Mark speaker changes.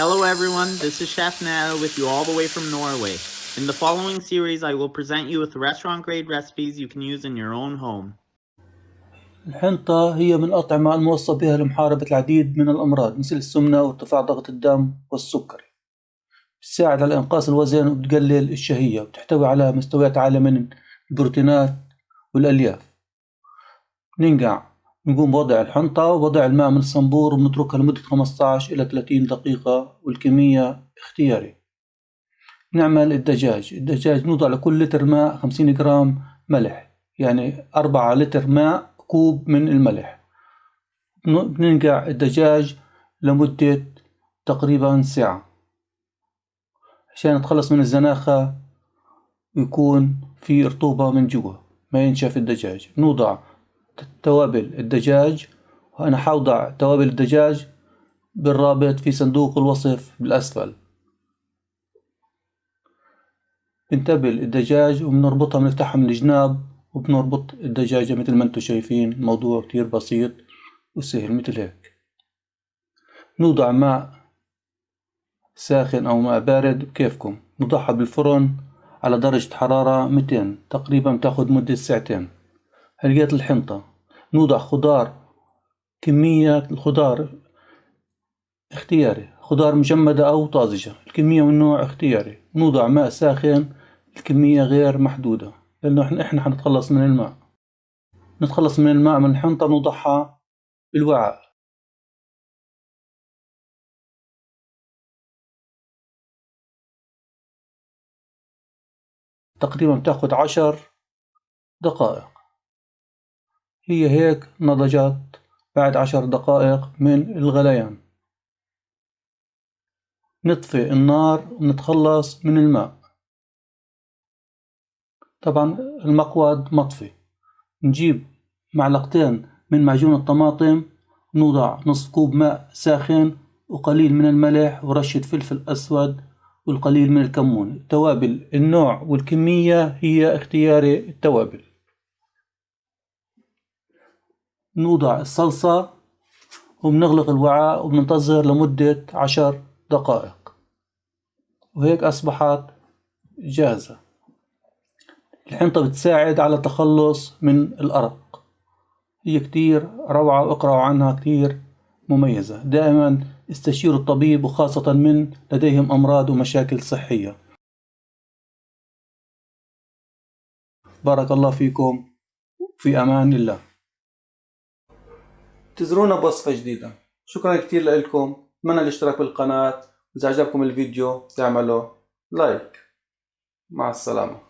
Speaker 1: Hello everyone, this is Chef Nao with you all the way from Norway. In the following series, I will present you with restaurant grade recipes you can use in your own home.
Speaker 2: الحنطة هي من الأطعمة الموصى بها لمحاربة العديد من الأمراض مثل السمنة وارتفاع ضغط الدم والسكري بتساعد على إنقاص الوزن وبتقلل الشهية وتحتوي على مستويات عالية من البروتينات والألياف ننقع نقوم بوضع الحنطة ووضع الماء من الصنبور ونتركها لمدة 15 إلى 30 دقيقة والكمية اختياري. نعمل الدجاج. الدجاج نوضع لكل لتر ماء 50 جرام ملح يعني 4 لتر ماء كوب من الملح. بننقع الدجاج لمدة تقريبا ساعة. عشان نتخلص من الزناخة ويكون في رطوبة من جوا ما ينشف الدجاج. نوضع توابل الدجاج وأنا حوضع توابل الدجاج بالرابط في صندوق الوصف بالأسفل. بنتبل الدجاج وبنربطها بنفتحها من الجناب وبنربط الدجاجة مثل ما أنتم شايفين. الموضوع كتير بسيط وسهل مثل هيك. نوضع ماء ساخن أو ماء بارد بكيفكم. نضعها بالفرن على درجة حرارة 200 تقريبا تاخد مدة ساعتين. هلقيت الحنطة. نوضع خضار كمية الخضار اختياري. خضار مجمدة أو طازجة الكمية والنوع اختياري. نوضع ماء ساخن الكمية غير محدودة لأنه إحنا إحنا حنتخلص من الماء. نتخلص من الماء من الحنطة نوضعها بالوعاء. تقريبا بتاخد عشر دقائق. هي هيك نضجت بعد عشر دقائق من الغليان. نطفي النار ونتخلص من الماء. طبعا المقود مطفي. نجيب معلقتين من معجون الطماطم نوضع نصف كوب ماء ساخن وقليل من الملح ورشة فلفل أسود والقليل من الكمون. التوابل النوع والكمية هي اختياري التوابل. نوضع الصلصة وبنغلق الوعاء وبننتظر لمدة عشر دقائق. وهيك أصبحت جاهزة. الحنطة بتساعد على التخلص من الأرق. هي كتير روعة واقرأوا عنها كتير مميزة. دائما استشيروا الطبيب وخاصة من لديهم أمراض ومشاكل صحية. بارك الله فيكم. في أمان الله. انتظرونا بوصفة جديدة. شكرا كتير لكم. أتمنى الاشتراك بالقناة. إذا عجبكم الفيديو تعملوا لايك. مع السلامة.